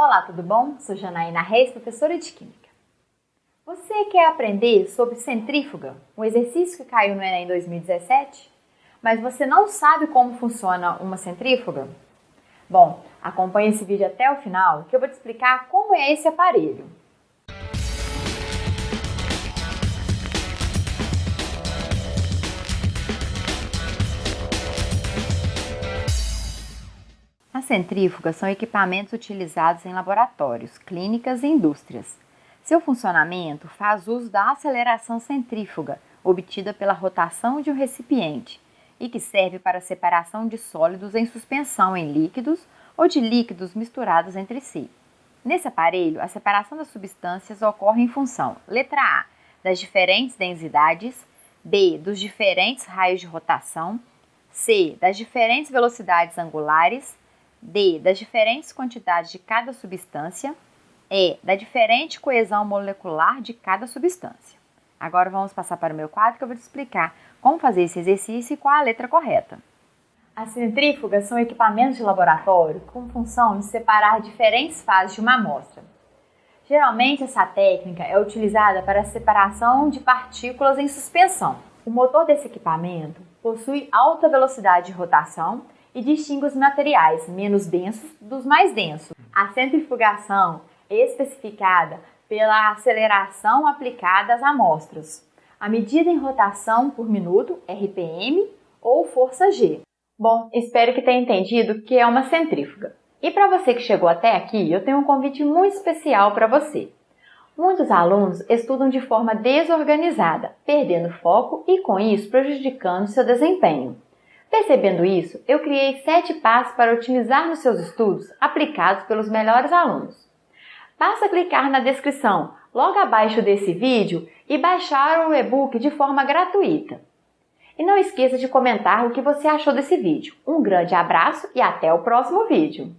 Olá, tudo bom? Sou Janaína Reis, professora de Química. Você quer aprender sobre centrífuga, um exercício que caiu no Enem 2017? Mas você não sabe como funciona uma centrífuga? Bom, acompanhe esse vídeo até o final que eu vou te explicar como é esse aparelho. Centrífugas são equipamentos utilizados em laboratórios, clínicas e indústrias. Seu funcionamento faz uso da aceleração centrífuga, obtida pela rotação de um recipiente, e que serve para a separação de sólidos em suspensão em líquidos ou de líquidos misturados entre si. Nesse aparelho, a separação das substâncias ocorre em função, letra A, das diferentes densidades, B, dos diferentes raios de rotação, C, das diferentes velocidades angulares, D. Das diferentes quantidades de cada substância. E. Da diferente coesão molecular de cada substância. Agora vamos passar para o meu quadro que eu vou te explicar como fazer esse exercício e qual a letra correta. As centrífugas são equipamentos de laboratório com função de separar diferentes fases de uma amostra. Geralmente, essa técnica é utilizada para a separação de partículas em suspensão. O motor desse equipamento possui alta velocidade de rotação e distingue os materiais menos densos dos mais densos. A centrifugação é especificada pela aceleração aplicada às amostras, a medida em rotação por minuto, RPM, ou força G. Bom, espero que tenha entendido o que é uma centrífuga. E para você que chegou até aqui, eu tenho um convite muito especial para você. Muitos alunos estudam de forma desorganizada, perdendo foco e, com isso, prejudicando seu desempenho. Percebendo isso, eu criei sete passos para otimizar nos seus estudos aplicados pelos melhores alunos. Basta clicar na descrição logo abaixo desse vídeo e baixar o e-book de forma gratuita. E não esqueça de comentar o que você achou desse vídeo. Um grande abraço e até o próximo vídeo!